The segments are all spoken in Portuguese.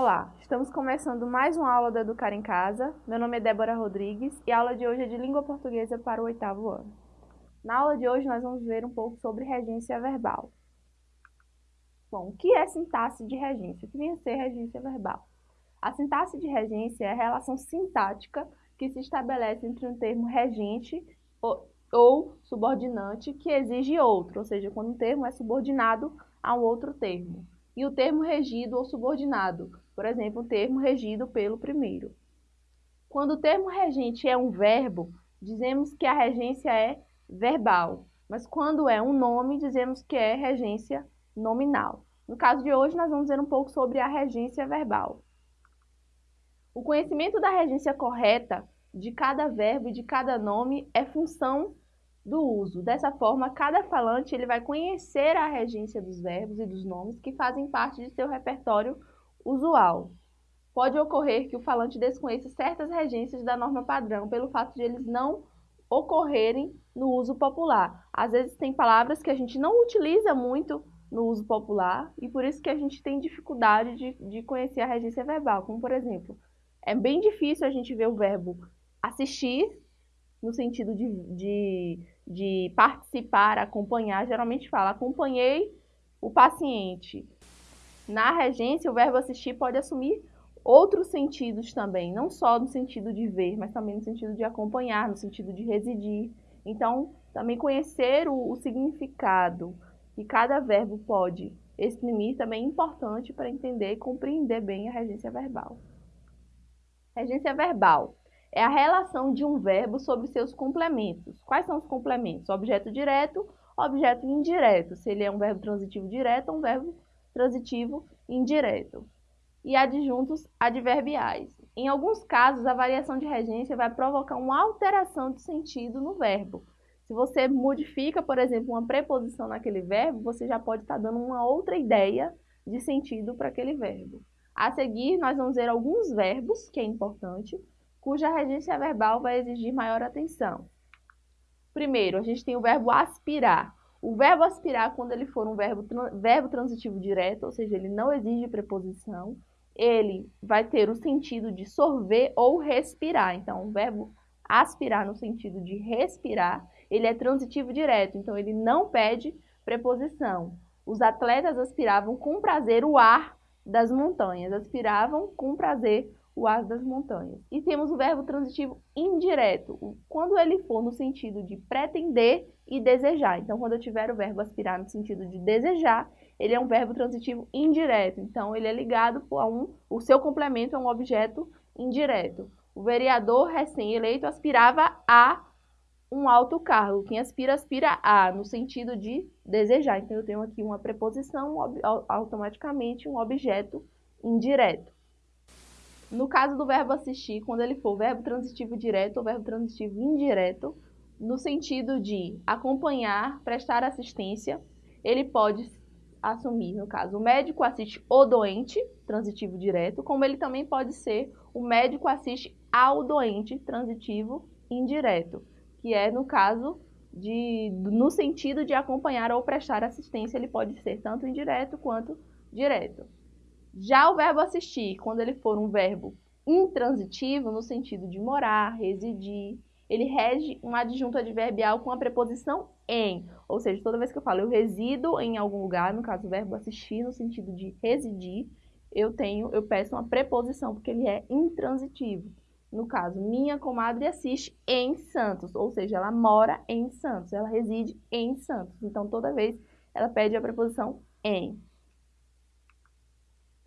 Olá, estamos começando mais uma aula do Educar em Casa. Meu nome é Débora Rodrigues e a aula de hoje é de Língua Portuguesa para o oitavo ano. Na aula de hoje nós vamos ver um pouco sobre regência verbal. Bom, o que é sintaxe de regência? O que vem a ser regência verbal? A sintaxe de regência é a relação sintática que se estabelece entre um termo regente ou, ou subordinante que exige outro, ou seja, quando um termo é subordinado a um outro termo e o termo regido ou subordinado, por exemplo, o termo regido pelo primeiro. Quando o termo regente é um verbo, dizemos que a regência é verbal, mas quando é um nome, dizemos que é regência nominal. No caso de hoje, nós vamos ver um pouco sobre a regência verbal. O conhecimento da regência correta de cada verbo e de cada nome é função do uso. Dessa forma, cada falante ele vai conhecer a regência dos verbos e dos nomes que fazem parte de seu repertório usual. Pode ocorrer que o falante desconheça certas regências da norma padrão pelo fato de eles não ocorrerem no uso popular. Às vezes tem palavras que a gente não utiliza muito no uso popular e por isso que a gente tem dificuldade de, de conhecer a regência verbal, como por exemplo, é bem difícil a gente ver o verbo assistir no sentido de, de, de participar, acompanhar, geralmente fala acompanhei o paciente. Na regência, o verbo assistir pode assumir outros sentidos também, não só no sentido de ver, mas também no sentido de acompanhar, no sentido de residir. Então, também conhecer o, o significado que cada verbo pode exprimir também é importante para entender e compreender bem a regência verbal. Regência verbal é a relação de um verbo sobre seus complementos. Quais são os complementos? Objeto direto, objeto indireto. Se ele é um verbo transitivo direto ou um verbo transitivo indireto. E adjuntos adverbiais. Em alguns casos, a variação de regência vai provocar uma alteração de sentido no verbo. Se você modifica, por exemplo, uma preposição naquele verbo, você já pode estar dando uma outra ideia de sentido para aquele verbo. A seguir, nós vamos ver alguns verbos, que é importante, cuja regência verbal vai exigir maior atenção. Primeiro, a gente tem o verbo aspirar. O verbo aspirar, quando ele for um verbo, verbo transitivo direto, ou seja, ele não exige preposição, ele vai ter o sentido de sorver ou respirar. Então, o verbo aspirar no sentido de respirar, ele é transitivo direto, então ele não pede preposição. Os atletas aspiravam com prazer o ar das montanhas, aspiravam com prazer o as das montanhas. E temos o verbo transitivo indireto, quando ele for no sentido de pretender e desejar. Então, quando eu tiver o verbo aspirar no sentido de desejar, ele é um verbo transitivo indireto. Então, ele é ligado a um, o seu complemento é um objeto indireto. O vereador recém-eleito aspirava a um alto cargo. Quem aspira, aspira a, no sentido de desejar. Então, eu tenho aqui uma preposição, automaticamente um objeto indireto. No caso do verbo assistir, quando ele for verbo transitivo direto ou verbo transitivo indireto, no sentido de acompanhar, prestar assistência, ele pode assumir, no caso, o médico assiste o doente, transitivo direto, como ele também pode ser o médico assiste ao doente, transitivo indireto, que é no caso de, no sentido de acompanhar ou prestar assistência, ele pode ser tanto indireto quanto direto. Já o verbo assistir, quando ele for um verbo intransitivo, no sentido de morar, residir, ele rege um adjunto adverbial com a preposição em. Ou seja, toda vez que eu falo eu resido em algum lugar, no caso o verbo assistir, no sentido de residir, eu tenho, eu peço uma preposição, porque ele é intransitivo. No caso, minha comadre assiste em Santos, ou seja, ela mora em Santos, ela reside em Santos. Então, toda vez ela pede a preposição em.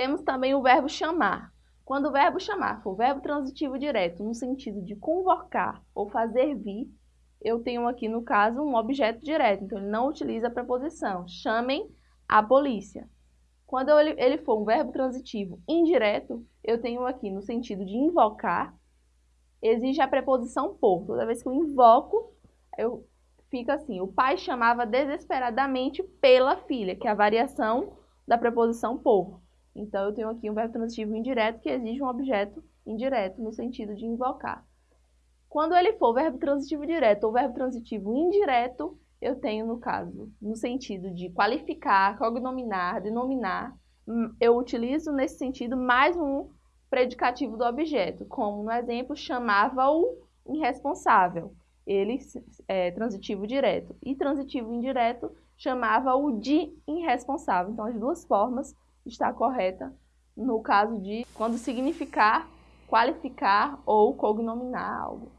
Temos também o verbo chamar. Quando o verbo chamar for verbo transitivo direto, no sentido de convocar ou fazer vir, eu tenho aqui, no caso, um objeto direto, então ele não utiliza a preposição. Chamem a polícia. Quando ele for um verbo transitivo indireto, eu tenho aqui no sentido de invocar, exige a preposição por. Toda vez que eu invoco, eu fica assim, o pai chamava desesperadamente pela filha, que é a variação da preposição por. Então, eu tenho aqui um verbo transitivo indireto que exige um objeto indireto no sentido de invocar. Quando ele for verbo transitivo direto ou verbo transitivo indireto, eu tenho, no caso, no sentido de qualificar, cognominar, denominar, hum, eu utilizo nesse sentido mais um predicativo do objeto, como no exemplo chamava-o irresponsável, ele é transitivo direto, e transitivo indireto chamava-o de irresponsável. Então as duas formas está correta no caso de quando significar, qualificar ou cognominar algo.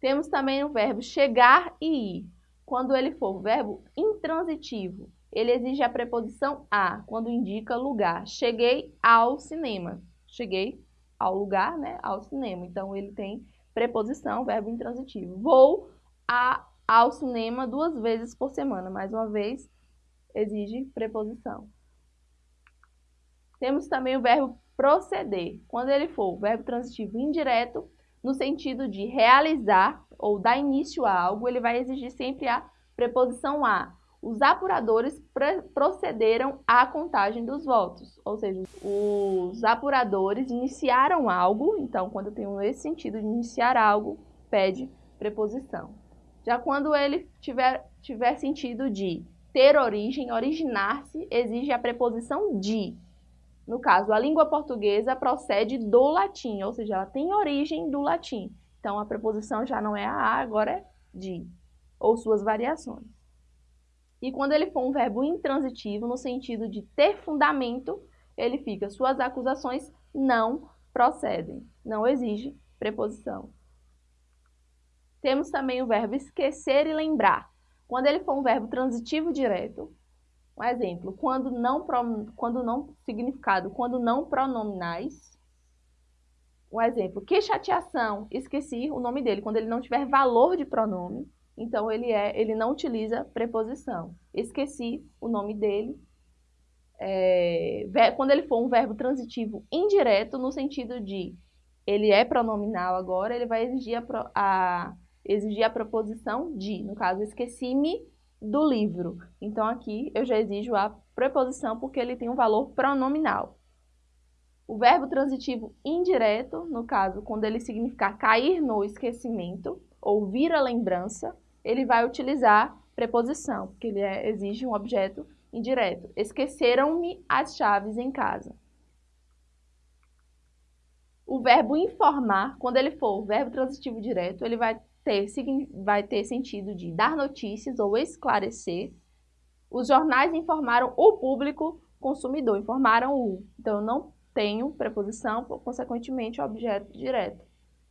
Temos também o verbo chegar e ir. Quando ele for verbo intransitivo, ele exige a preposição a, quando indica lugar. Cheguei ao cinema. Cheguei ao lugar, né, ao cinema. Então, ele tem preposição, verbo intransitivo. Vou a, ao cinema duas vezes por semana. Mais uma vez, exige preposição. Temos também o verbo proceder. Quando ele for verbo transitivo indireto, no sentido de realizar ou dar início a algo, ele vai exigir sempre a preposição a. Os apuradores procederam à contagem dos votos, ou seja, os apuradores iniciaram algo, então quando eu tenho esse sentido de iniciar algo, pede preposição. Já quando ele tiver, tiver sentido de ter origem, originar-se, exige a preposição de. No caso, a língua portuguesa procede do latim, ou seja, ela tem origem do latim. Então, a preposição já não é a, agora é de, ou suas variações. E quando ele for um verbo intransitivo, no sentido de ter fundamento, ele fica, suas acusações não procedem, não exige preposição. Temos também o verbo esquecer e lembrar. Quando ele for um verbo transitivo direto, um exemplo, quando não, quando não significado, quando não pronominais. Um exemplo, que chateação, esqueci o nome dele, quando ele não tiver valor de pronome, então ele, é, ele não utiliza preposição. Esqueci o nome dele. É, quando ele for um verbo transitivo indireto, no sentido de ele é pronominal agora, ele vai exigir a, a, exigir a proposição de. No caso, esqueci-me do livro. Então, aqui eu já exijo a preposição porque ele tem um valor pronominal. O verbo transitivo indireto, no caso, quando ele significar cair no esquecimento ou vir a lembrança, ele vai utilizar preposição, porque ele é, exige um objeto indireto. Esqueceram-me as chaves em casa. O verbo informar, quando ele for verbo transitivo direto, ele vai ter, vai ter sentido de dar notícias ou esclarecer. Os jornais informaram o público consumidor, informaram o. Então, eu não tenho preposição, consequentemente, objeto direto.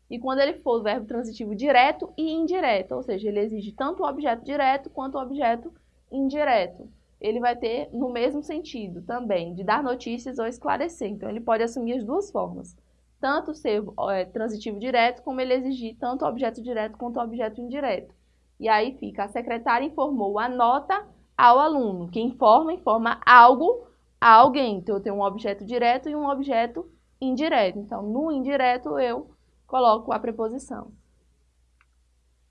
E quando ele for verbo transitivo direto e indireto, ou seja, ele exige tanto o objeto direto quanto o objeto indireto. Ele vai ter no mesmo sentido também, de dar notícias ou esclarecer. Então, ele pode assumir as duas formas tanto ser é, transitivo direto, como ele exigir tanto objeto direto quanto objeto indireto. E aí fica, a secretária informou a nota ao aluno. Quem informa, informa algo a alguém. Então, eu tenho um objeto direto e um objeto indireto. Então, no indireto, eu coloco a preposição.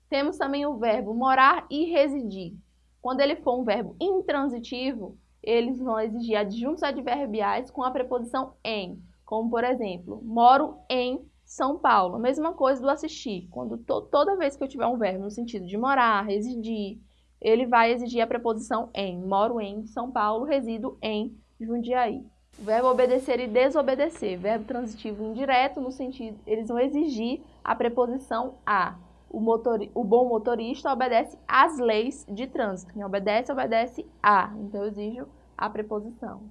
Temos também o verbo morar e residir. Quando ele for um verbo intransitivo, eles vão exigir adjuntos adverbiais com a preposição em. Como, por exemplo, moro em São Paulo. Mesma coisa do assistir. Quando to toda vez que eu tiver um verbo no sentido de morar, residir, ele vai exigir a preposição em. Moro em São Paulo, resido em Jundiaí. O verbo obedecer e desobedecer, verbo transitivo indireto, no sentido, eles vão exigir a preposição a. O, motor, o bom motorista obedece às leis de trânsito. Quem obedece, obedece a. Então, eu exijo a preposição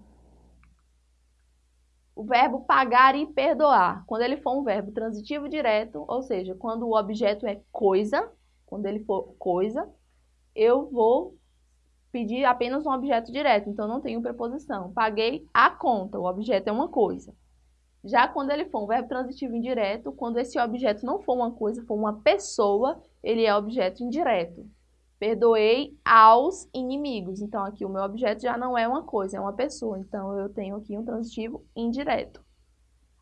o verbo pagar e perdoar. Quando ele for um verbo transitivo direto, ou seja, quando o objeto é coisa, quando ele for coisa, eu vou pedir apenas um objeto direto, então não tenho preposição. Paguei a conta, o objeto é uma coisa. Já quando ele for um verbo transitivo indireto, quando esse objeto não for uma coisa, for uma pessoa, ele é objeto indireto. Perdoei aos inimigos. Então, aqui o meu objeto já não é uma coisa, é uma pessoa. Então, eu tenho aqui um transitivo indireto.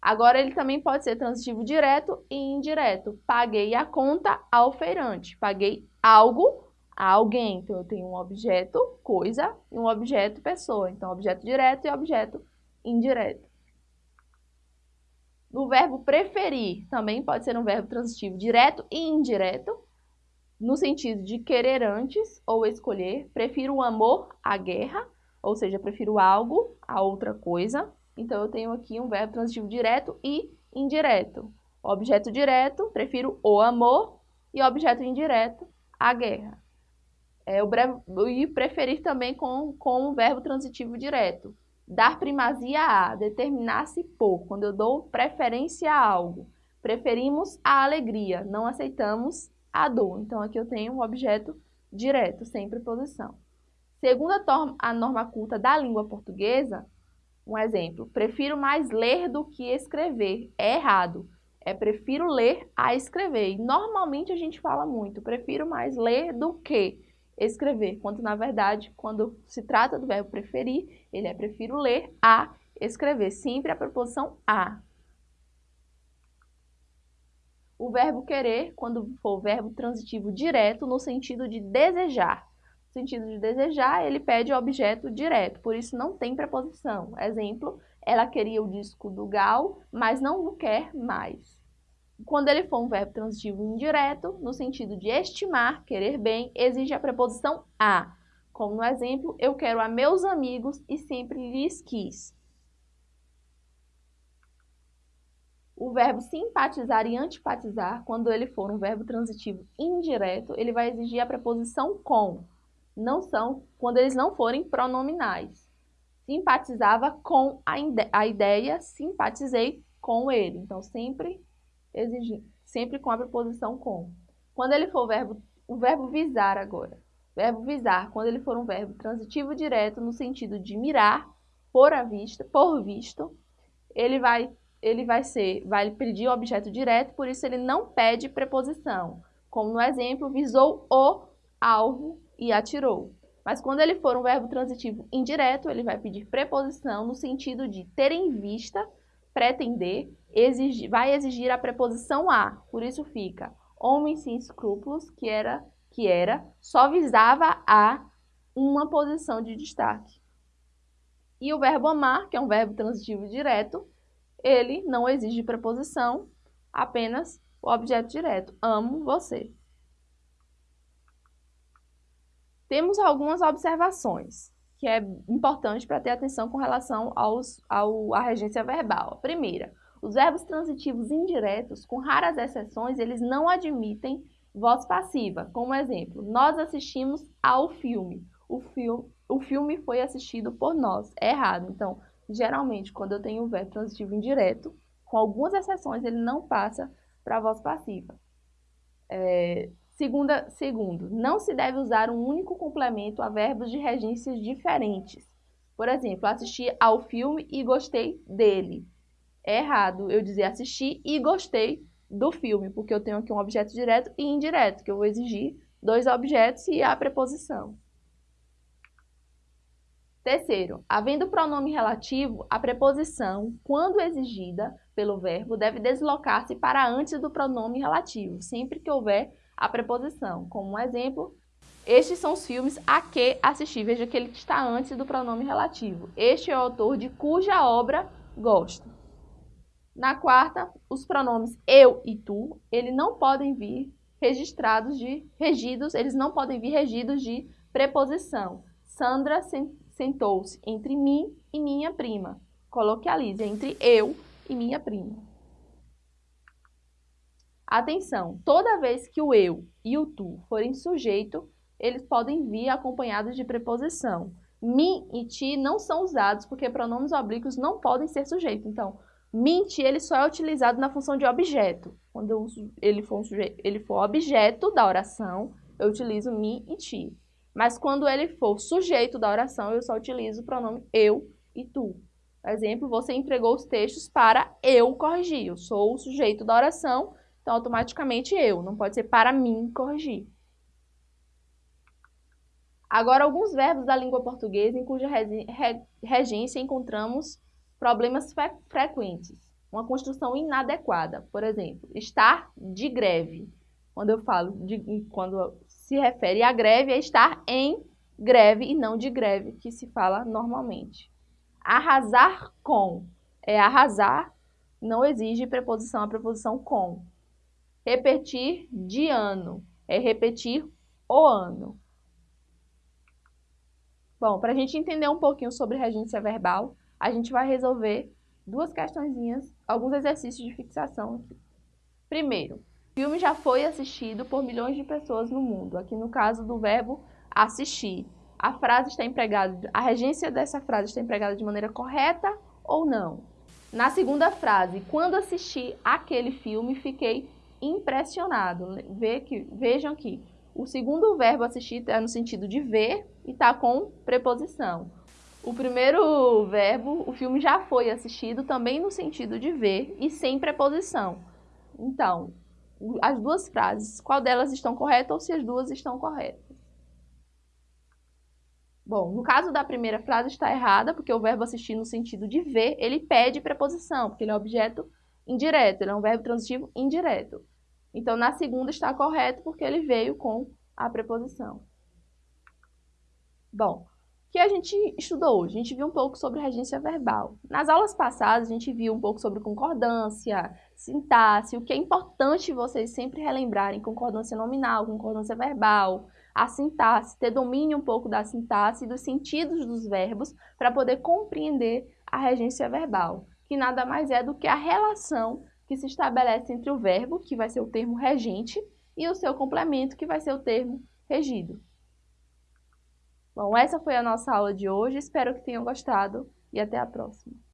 Agora, ele também pode ser transitivo direto e indireto. Paguei a conta ao feirante. Paguei algo a alguém. Então, eu tenho um objeto, coisa, e um objeto, pessoa. Então, objeto direto e objeto indireto. O verbo preferir também pode ser um verbo transitivo direto e indireto no sentido de querer antes ou escolher, prefiro o amor à guerra, ou seja, prefiro algo a outra coisa. Então, eu tenho aqui um verbo transitivo direto e indireto. Objeto direto, prefiro o amor, e objeto indireto, a guerra. É, o e preferir também com, com o verbo transitivo direto. Dar primazia a, determinar-se por, quando eu dou preferência a algo. Preferimos a alegria, não aceitamos a dor. Então, aqui eu tenho um objeto direto, sem preposição. Segundo a, a norma culta da língua portuguesa, um exemplo, prefiro mais ler do que escrever. É errado. É prefiro ler a escrever. E normalmente a gente fala muito, prefiro mais ler do que escrever, quando na verdade, quando se trata do verbo preferir, ele é prefiro ler a escrever, sempre a preposição a. O verbo querer, quando for verbo transitivo direto, no sentido de desejar. No sentido de desejar, ele pede objeto direto, por isso não tem preposição. Exemplo, ela queria o disco do Gal, mas não o quer mais. Quando ele for um verbo transitivo indireto, no sentido de estimar, querer bem, exige a preposição a. Como no exemplo, eu quero a meus amigos e sempre lhes quis. O verbo simpatizar e antipatizar, quando ele for um verbo transitivo indireto, ele vai exigir a preposição com. Não são quando eles não forem pronominais. Simpatizava com a, a ideia, simpatizei com ele. Então, sempre exigir, sempre com a preposição com. Quando ele for o verbo, o verbo visar agora. Verbo visar, quando ele for um verbo transitivo direto no sentido de mirar, por a vista, por visto, ele vai ele vai ser, vai pedir o objeto direto, por isso ele não pede preposição. Como no exemplo, visou o alvo e atirou. Mas quando ele for um verbo transitivo indireto, ele vai pedir preposição no sentido de ter em vista, pretender, exigir, vai exigir a preposição a. Por isso fica homem sem escrúpulos, que era, que era, só visava a uma posição de destaque. E o verbo amar, que é um verbo transitivo direto, ele não exige preposição, apenas o objeto direto. Amo você. Temos algumas observações que é importante para ter atenção com relação aos, ao, à regência verbal. primeira, os verbos transitivos indiretos, com raras exceções, eles não admitem voz passiva. Como exemplo, nós assistimos ao filme. O, filme. o filme foi assistido por nós. É errado. Então, geralmente, quando eu tenho o verbo transitivo indireto, com algumas exceções, ele não passa para a voz passiva. É, segunda, segundo, não se deve usar um único complemento a verbos de regências diferentes. Por exemplo, assisti ao filme e gostei dele é errado eu dizer assisti e gostei do filme, porque eu tenho aqui um objeto direto e indireto, que eu vou exigir dois objetos e a preposição. Terceiro, havendo pronome relativo, a preposição, quando exigida pelo verbo, deve deslocar-se para antes do pronome relativo, sempre que houver a preposição. Como um exemplo, estes são os filmes a que assisti. Veja que ele está antes do pronome relativo. Este é o autor de cuja obra gosto. Na quarta, os pronomes eu e tu, eles não podem vir registrados de regidos, eles não podem vir regidos de preposição. Sandra sentou-se entre mim e minha prima. Coloquialize entre eu e minha prima. Atenção, toda vez que o eu e o tu forem sujeito, eles podem vir acompanhados de preposição. Mim e ti não são usados porque pronomes oblíquos não podem ser sujeitos. Então, Mint ele só é utilizado na função de objeto. Quando ele for, um sujeito, ele for objeto da oração, eu utilizo me e ti. Mas quando ele for sujeito da oração, eu só utilizo o pronome eu e tu. Por exemplo, você entregou os textos para eu corrigir. Eu sou o sujeito da oração, então automaticamente eu. Não pode ser para mim corrigir. Agora, alguns verbos da língua portuguesa em cuja regência encontramos Problemas fre frequentes. Uma construção inadequada. Por exemplo, estar de greve. Quando eu falo de, quando se refere à greve, é estar em greve e não de greve, que se fala normalmente. Arrasar com é arrasar, não exige preposição a preposição com. Repetir de ano é repetir o ano. Bom, para a gente entender um pouquinho sobre regência verbal, a gente vai resolver duas questõezinhas, alguns exercícios de fixação aqui. Primeiro, o filme já foi assistido por milhões de pessoas no mundo. Aqui no caso do verbo assistir. A frase está empregada, a regência dessa frase está empregada de maneira correta ou não? Na segunda frase, quando assisti aquele filme, fiquei impressionado. Vê que, vejam aqui, o segundo verbo assistir é no sentido de ver e está com preposição. O primeiro verbo, o filme já foi assistido também no sentido de ver e sem preposição. Então, as duas frases, qual delas estão corretas ou se as duas estão corretas? Bom, no caso da primeira frase está errada, porque o verbo assistir no sentido de ver, ele pede preposição, porque ele é objeto indireto, ele é um verbo transitivo indireto. Então, na segunda está correto, porque ele veio com a preposição. Bom, o que a gente estudou hoje? A gente viu um pouco sobre regência verbal. Nas aulas passadas, a gente viu um pouco sobre concordância, sintaxe, o que é importante vocês sempre relembrarem, concordância nominal, concordância verbal, a sintaxe, ter domínio um pouco da sintaxe e dos sentidos dos verbos para poder compreender a regência verbal, que nada mais é do que a relação que se estabelece entre o verbo, que vai ser o termo regente, e o seu complemento, que vai ser o termo regido. Bom, essa foi a nossa aula de hoje, espero que tenham gostado e até a próxima.